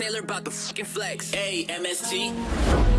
Taylor about the fucking flex. A M S T.